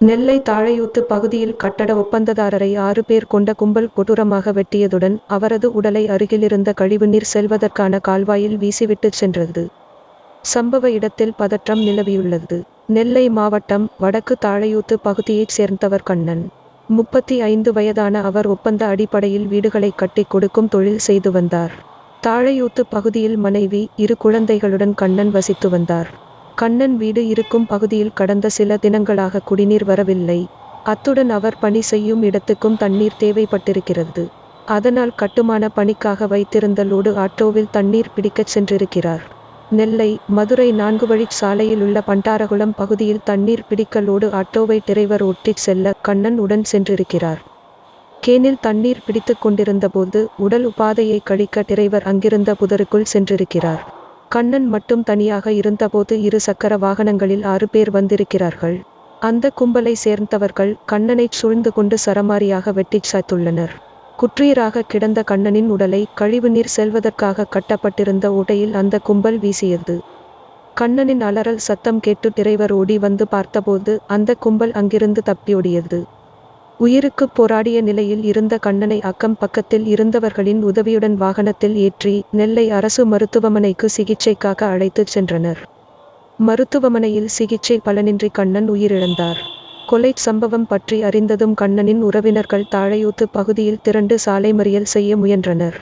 நெல்லை தாழையூத்து பகுதியில் கட்டட ஒப்பந்ததாரரை ஆறு பேர் கொண்ட கும்பல் கொடூரமாக வெட்டியதுடன் அவரது உடலை அருகிலிருந்த கழிவுநீர் செல்வதற்கான கால்வாயில் வீசிவிட்டுச் சென்றது. சம்பவ இடத்தில் பதற்றம் நிலவியுள்ளது. நெல்லை மாவட்டம் வடக்கு தாழையூத்து பகுதியைச் சேர்ந்தவர் கண்ணன். முப்பத்தி ஐந்து வயதான அவர் ஒப்பந்த அடிப்படையில் வீடுகளை கட்டிக் கொடுக்கும் தொழில் செய்து வந்தார். தாழையூத்து பகுதியில் மனைவி இரு குழந்தைகளுடன் கண்ணன் வசித்து வந்தார். கண்ணன் வீடு இருக்கும் பகுதியில் கடந்த சில தினங்களாக குடிநீர் வரவில்லை. அத்துடன் அவர் பணி செய்யும் இடத்துக்கும் தண்ணீர் தேவைப்பட்டிருக்கிறது. அதனால் கட்டுமான பணிக்காக வைத்திருந்த லோடு ஆட்டோவில் தண்ணீர் பிடிக்கச் சென்றிருக்கிறார். நெல்லை மதுரை நான்கு வழி சாலையில் உள்ள பண்டாரகுளம் பகுதியில் தண்ணீர் பிடிக்க லோடு ஆட்டோவை டிரைவர் ஒட்டிச் செல்ல கண்ணன் உடன் சென்றிருக்கிறார். கேனில் தண்ணீர் பிடித்துக் கொண்டிருந்தபோது உடல் உபாதையை கழிக்க டிரைவர் அங்கிருந்த புதருக்குள் சென்றிருக்கிறார். கண்ணன் மட்டும் தனியாக இருந்தபோது இரு சக்கர வாகனங்களில் ஆறு பேர் வந்திருக்கிறார்கள். அந்த கும்பலை சேர்ந்தவர்கள் கண்ணனைச் சுழ்ந்து கொண்டு சரமாரியாக வெட்டிச் சாய்த்துள்ளனர். குற்றீராக கிடந்த கண்ணனின் உடலை கழிவுநீர் செல்வதற்காக கட்டப்பட்டிருந்த ஓட்டையில் அந்த கும்பல் வீசியது. கண்ணனின் அலறல் சத்தம் கேட்டு டிரைவர் ஓடி வந்து பார்த்தபோது அந்த கும்பல் அங்கிருந்து தப்பியோடியது உயிருக்கு போராடிய நிலையில் இருந்த கண்ணனை அக்கம் பக்கத்தில் இருந்தவர்களின் உதவியுடன் வாகனத்தில் ஏற்றி நெல்லை அரசு மருத்துவமனைக்கு சிகிச்சைக்காக அழைத்துச் சென்றனர். மருத்துவமனையில் சிகிச்சை பலனின்றி கண்ணன் உயிரிழந்தார். கொலை சம்பவம் பற்றி அறிந்ததும் கண்ணனின் உறவினர்கள் தாழையூத்து பகுதியில் திரண்டு சாலை மறியல் செய்ய முயன்றனர்.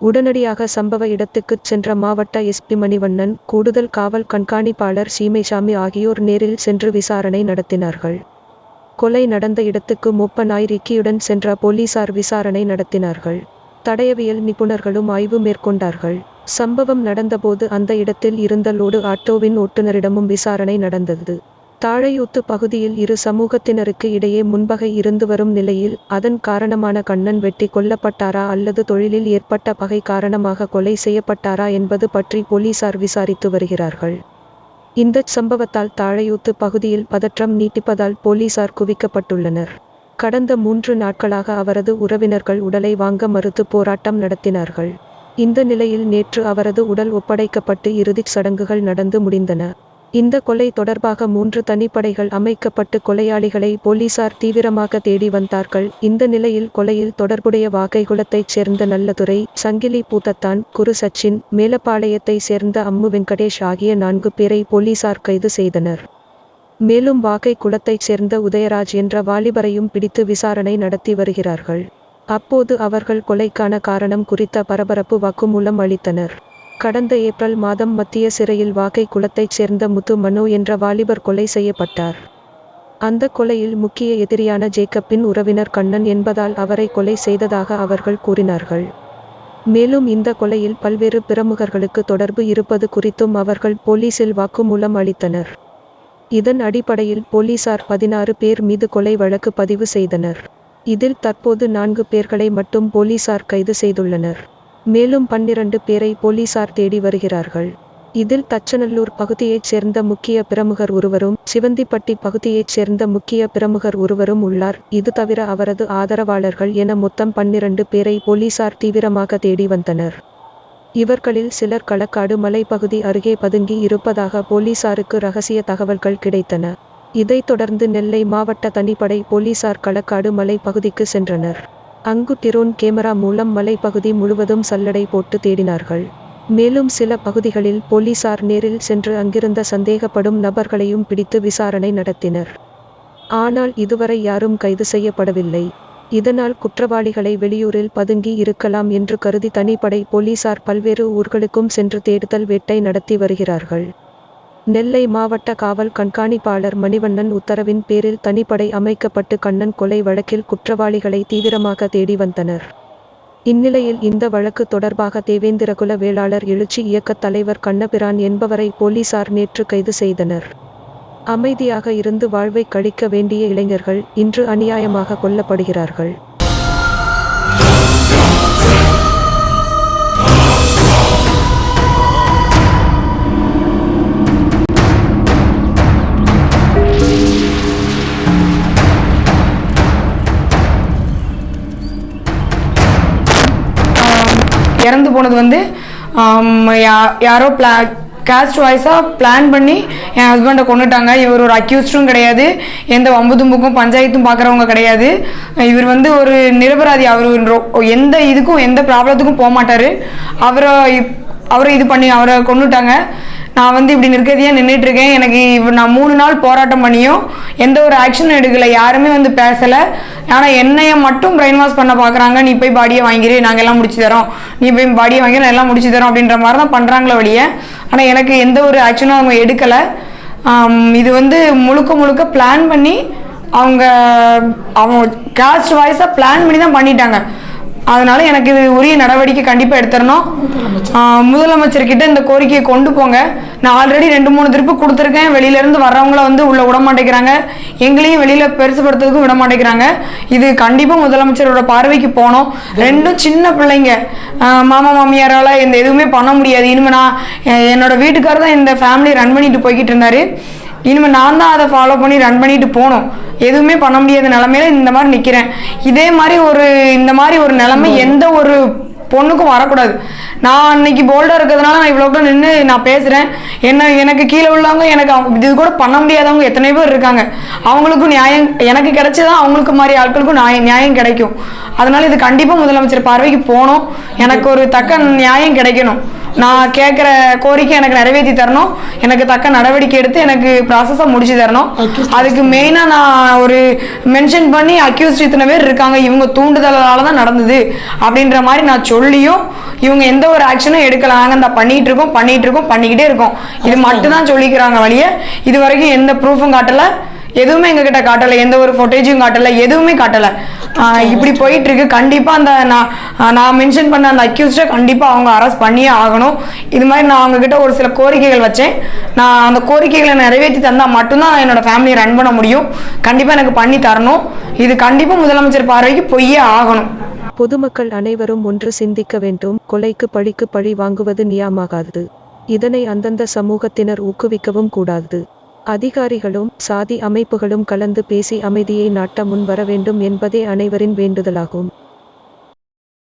உடனடியாக சம்பவ இடத்துக்குச் சென்ற மாவட்ட எஸ்பி மணிவண்ணன் கூடுதல் காவல் கண்காணிப்பாளர் சீமைசாமி ஆகியோர் நேரில் சென்று விசாரணை நடத்தினார்கள். கொலை நடந்த இடத்துக்கு மூப்பனாய் ரிக்கியுடன் சென்ற போலீசார் விசாரணை நடத்தினார்கள். தடயவியல் நிபுணர்களும் ஆய்வு மேற்கொண்டார்கள். சம்பவம் நடந்தபோது அந்த இடத்தில் இருந்த லோடு ஆட்டோவின் ஓட்டுநரிடமும் விசாரணை நடந்தது. தாழையூத்து பகுதியில் இரு சமூகத்தினருக்கு இடையே முன்பகை இருந்து வரும் நிலையில் அதன் காரணமான கண்ணன் வெட்டி கொல்லப்பட்டாரா அல்லது தொழிலில் ஏற்பட்ட பகை காரணமாக கொலை செய்யப்பட்டாரா என்பது பற்றி போலீசார் விசாரித்து வருகிறார்கள். இந்த சம்பவத்தால் தாழையூத்து பகுதியில் பதற்றம் நீட்டிப்பதால் போலீசார் குவிக்கப்பட்டுள்ளனர். கடந்த மூன்று நாட்களாக அவரது உறவினர்கள் உடலை வாங்க மறுத்து போராட்டம் நடத்தினார்கள். இந்த நிலையில் நேற்று அவரது உடல் ஒப்படைக்கப்பட்டு இறுதிச் சடங்குகள் நடந்து முடிந்தன. இந்த கொலை தொடர்பாக மூன்று தனிப்படைகள் அமைக்கப்பட்டு கொலையாளிகளை போலீசார் தீவிரமாக தேடி வந்தார்கள். இந்த நிலையில் கொலையில் தொடர்புடைய வாகைகுளத்தைச் சேர்ந்த நல்லதுரை சங்கிலி பூத்தத்தான் குரு சச்சின் மேலப்பாளையத்தை சேர்ந்த அம்மு வெங்கடேஷ் ஆகிய நான்கு பேரை போலீசார் கைது செய்தனர். மேலும் வாகை குளத்தைச் சேர்ந்த உதயராஜ் என்ற வாலிபரையும் பிடித்து விசாரணை நடத்தி வருகிறார்கள். அப்போது அவர்கள் கொலைக்கான காரணம் குறித்த பரபரப்பு வாக்குமூலம் அளித்தனர். கடந்த ஏப்ரல் மாதம் மத்திய சிறையில் வாகை குளத்தைச் சேர்ந்த முத்து மனோ என்ற வாலிபர் கொலை செய்யப்பட்டார். அந்த கொலையில் முக்கிய எதிரியான ஜேக்கப்பின் உறவினர் கண்ணன் என்பதால் அவரை கொலை செய்ததாக அவர்கள் கூறினார்கள். மேலும் இந்த கொலையில் பல்வேறு பிரமுகர்களுக்கு தொடர்பு இருப்பது குறித்தும் அவர்கள் போலீசில் வாக்குமூலம் அளித்தனர். இதன் அடிப்படையில் போலீசார் பதினாறு பேர் மீது கொலை வழக்கு பதிவு செய்தனர். இதில் தற்போது நான்கு பேர்களை மட்டும் போலீசார் கைது செய்துள்ளனர். மேலும் பன்னிரண்டு பேரை போலீசார் தேடி வருகிறார்கள். இதில் தச்சநல்லூர் பகுதியைச் சேர்ந்த முக்கிய பிரமுகர் ஒருவரும் சிவந்திப்பட்டி பகுதியைச் சேர்ந்த முக்கிய பிரமுகர் ஒருவரும் உள்ளார். இது தவிர அவரது ஆதரவாளர்கள் என மொத்தம் பன்னிரண்டு பேரை போலீசார் தீவிரமாக தேடி வந்தனர். இவர்களில் சிலர் களக்காடு மலைப்பகுதி அருகே பதுங்கி இருப்பதாக போலீசாருக்கு ரகசிய தகவல்கள் கிடைத்தன. இதைத் தொடர்ந்து நெல்லை மாவட்ட தனிப்படை போலீசார் களக்காடு மலைப்பகுதிக்கு சென்றனர். அங்கு டிரோன் கேமரா மூலம் மலைப்பகுதி முழுவதும் சல்லடை போட்டு தேடினார்கள். மேலும் சில பகுதிகளில் போலீசார் நேரில் சென்று அங்கிருந்த சந்தேகப்படும் நபர்களையும் பிடித்து விசாரணை நடத்தினர். ஆனால் இதுவரை யாரும் கைது செய்யப்படவில்லை. இதனால் குற்றவாளிகளை வெளியூரில் பதுங்கி இருக்கலாம் என்று கருதி தனிப்படை போலீசார் பல்வேறு ஊர்களுக்கும் சென்று தேடுதல் வேட்டை நடத்தி வருகிறார்கள். நெல்லை மாவட்ட காவல் கண்காணிப்பாளர் மணிவண்ணன் உத்தரவின் பேரில் தனிப்படை அமைக்கப்பட்டு கண்ணன் கொலை வழக்கில் குற்றவாளிகளை தீவிரமாக தேடி வந்தனர். இந்நிலையில் இந்த வழக்கு தொடர்பாக தேவேந்திரகுல வேளாளர் எழுச்சி இயக்கத் தலைவர் கண்ணபிரான் என்பவரை போலீசார் நேற்று கைது செய்தனர். அமைதியாக இருந்து வாழ்வை கழிக்க வேண்டிய இளைஞர்கள் இன்று அநியாயமாக கொல்லப்படுகிறார்கள். இறந்து போனது வந்து யா- யாரோ பிளா கேஸ்ட் வாய்ஸாக பிளான் பண்ணி என் ஹஸ்பண்டை கொண்டுட்டாங்க இவர் ஒரு அக்யூஸ்டும் கிடையாது. எந்த வம்பு தும்புக்கும் பஞ்சாயத்தும் பார்க்குறவங்க கிடையாது. இவர் வந்து ஒரு நிரபராதி. அவர் எந்த இதுக்கும் எந்த ப்ராப்ளத்துக்கும் போக மாட்டார் அவரை அவரை இது பண்ணி அவரை கொண்டுட்டாங்க நான் வந்து இப்படி நிற்கதியாக நின்றுட்டு இருக்கேன் எனக்கு இப்போ நான் மூணு நாள் போராட்டம் பண்ணியும் எந்த ஒரு ஆக்ஷனும் எடுக்கலை. யாருமே வந்து பேசலை. ஆனால் என்னைய மட்டும் பிரெயின் வாஷ் பண்ண பார்க்குறாங்க நீ போய் பாடியை வாங்கிரு. நாங்கள் எல்லாம் முடிச்சு தரோம். நீ போய் பாடியை வாங்கி நான் எல்லாம் முடிச்சு தரோம் அப்படின்ற மாதிரி தான் பண்ணுறாங்களே வழிய ஆனால் எனக்கு எந்த ஒரு ஆக்ஷனும் அவங்க எடுக்கலை. இது வந்து முழுக்க முழுக்க பிளான் பண்ணி அவங்க அவங்க காஸ்ட் வாய்ஸாக பிளான் பண்ணி தான் பண்ணிட்டாங்க. அதனால எனக்கு இது உரிய நடவடிக்கை கண்டிப்பாக எடுத்துடணும். முதலமைச்சர் முதலமைச்சர்கிட்ட இந்த கோரிக்கையை கொண்டு போங்க. நான் ஆல்ரெடி ரெண்டு மூணு திருப்பு கொடுத்துருக்கேன். வெளியிலேருந்து வர்றவங்கள வந்து உள்ள விட மாட்டேங்கிறாங்க. எங்களையும் வெளியில் பெருசுப்படுத்துறதுக்கும் விட மாட்டேங்கிறாங்க. இது கண்டிப்பாக முதலமைச்சரோட பார்வைக்கு போகணும். ரெண்டும் சின்ன பிள்ளைங்க. மாமா மாமியாரால் இந்த எதுவுமே பண்ண முடியாது. இனிமேல் நான் என்னோட வீட்டுக்காரர் தான் இந்த ஃபேமிலி ரன் பண்ணிட்டு போய்கிட்டு இருந்தாரு. இனிமேல் நான் தான் அதை ஃபாலோ பண்ணி ரன் பண்ணிட்டு போனோம் எதுவுமே பண்ண முடியாத நிலமையில இந்த மாதிரி நிற்கிறேன் இதே மாதிரி ஒரு இந்த மாதிரி ஒரு நிலைமை எந்த ஒரு பொண்ணுக்கும் வரக்கூடாது. நான் அன்னைக்கு போல்டாக இருக்கிறதுனால நான் இவ்வளோ நின்று நான் பேசுகிறேன் என்ன எனக்கு கீழே உள்ளவங்க எனக்கு அவங்க இது கூட பண்ண முடியாதவங்க எத்தனை பேர் இருக்காங்க. அவங்களுக்கும் நியாயம் எனக்கு கிடைச்சதான் அவங்களுக்கு மாதிரி ஆட்களுக்கும் நியாயம் நியாயம் கிடைக்கும். அதனால இது கண்டிப்பாக முதலமைச்சர் பார்வைக்கு போகணும். எனக்கு ஒரு தக்க நியாயம் கிடைக்கணும். நான் கேட்குற கோரிக்கை எனக்கு நிறைவேற்றி தரணும். எனக்கு தக்க நடவடிக்கை எடுத்து எனக்கு ப்ராசஸை முடிச்சு தரணும். அதுக்கு மெயினாக நான் ஒரு மென்ஷன் பண்ணி அக்யூஸ்ட் இத்தனை பேர் இருக்காங்க. இவங்க தூண்டுதலால தான் நடந்தது அப்படின்ற மாதிரி நான் சொல்லியும் இவங்க எந்த ஒரு ஆக்ஷனும் எடுக்கல நாங்கள் இந்த பண்ணிட்டு இருக்கோம் பண்ணிட்டு இருக்கோம் பண்ணிக்கிட்டே இருக்கோம். இது மட்டும் தான் சொல்லிக்கிறாங்க வழிய. இது வரைக்கும் எந்த ப்ரூஃபும் காட்டலை. எதுவுமே எங்ககிட்ட காட்டலை. எந்த ஒரு ஃபுட்டேஜும் காட்டலை. எதுவுமே காட்டலை. இப்படி போயிட்டு இருக்கு கண்டிப்பா அந்த நான் நான் மென்ஷன் பண்ண அந்த அக்யூஸ்டை கண்டிப்பா அவங்க அரெஸ்ட் பண்ணியே ஆகணும். இது மாதிரி நான் அவங்க கிட்ட ஒரு சில கோரிக்கைகள் வச்சேன். நான் அந்த கோரிக்கைகளை நிறைவேற்றி தந்தா மட்டும்தான் என்னோட ஃபேமிலியை ரன் பண்ண முடியும். கண்டிப்பா எனக்கு பண்ணி தரணும். இது கண்டிப்பா முதலமைச்சர் பார்வைக்கு பொய்யே ஆகணும். பொதுமக்கள் அனைவரும் ஒன்று சிந்திக்க வேண்டும். கொலைக்கு பழிக்கு பழி வாங்குவது நியாயமாகாது. இதனை அந்தந்த சமூகத்தினர் ஊக்குவிக்கவும் கூடாது. அதிகாரிகளும் சாதி அமைப்புகளும் கலந்து பேசி அமைதியை நாட்ட முன் வர வேண்டும் என்பதே அனைவரின் வேண்டுதலாகும்.